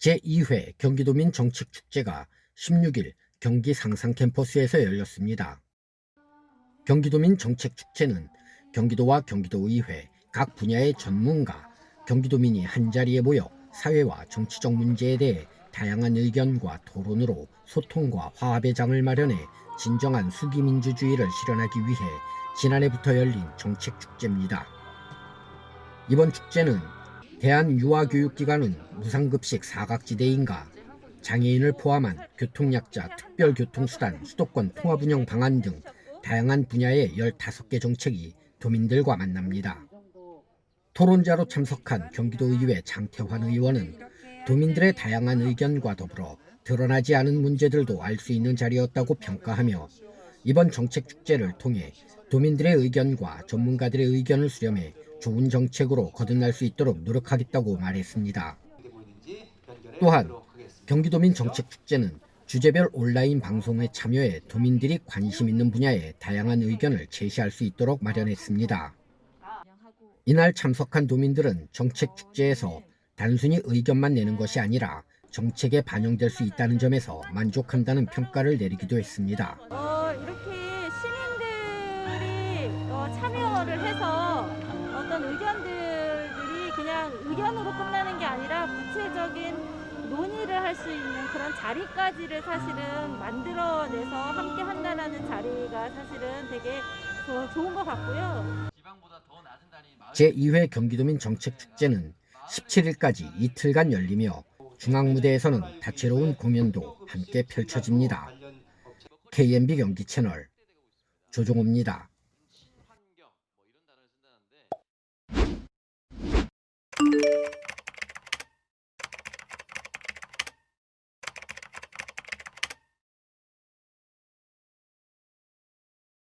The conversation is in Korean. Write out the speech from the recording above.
제2회 경기도민 정책축제가 16일 경기 상상 캠퍼스에서 열렸습니다. 경기도민 정책축제는 경기도와 경기도의회 각 분야의 전문가, 경기도민이 한자리에 모여 사회와 정치적 문제에 대해 다양한 의견과 토론으로 소통과 화합의 장을 마련해 진정한 수기민주주의를 실현하기 위해 지난해부터 열린 정책축제입니다. 이번 축제는 대한유아교육기관은 무상급식 사각지대인가 장애인을 포함한 교통약자 특별교통수단 수도권 통합운영 방안 등 다양한 분야의 15개 정책이 도민들과 만납니다. 토론자로 참석한 경기도의회 장태환 의원은 도민들의 다양한 의견과 더불어 드러나지 않은 문제들도 알 수 있는 자리였다고 평가하며 이번 정책 축제를 통해 도민들의 의견과 전문가들의 의견을 수렴해 좋은 정책으로 거듭날 수 있도록 노력하겠다고 말했습니다. 또한 경기도민 정책축제는 주제별 온라인 방송에 참여해 도민들이 관심 있는 분야에 다양한 의견을 제시할 수 있도록 마련했습니다. 이날 참석한 도민들은 정책축제에서 단순히 의견만 내는 것이 아니라 정책에 반영될 수 있다는 점에서 만족한다는 평가를 내리기도 했습니다. 의견들이 그냥 의견으로 끝나는 게 아니라 구체적인 논의를 할 수 있는 그런 자리까지를 사실은 만들어내서 함께 한다는 자리가 사실은 되게 조- 좋은 것 같고요. 제2회 경기도민 정책축제는 17일까지 이틀간 열리며 중앙무대에서는 다채로운 공연도 함께 펼쳐집니다. KMB 경기 채널 조종호입니다.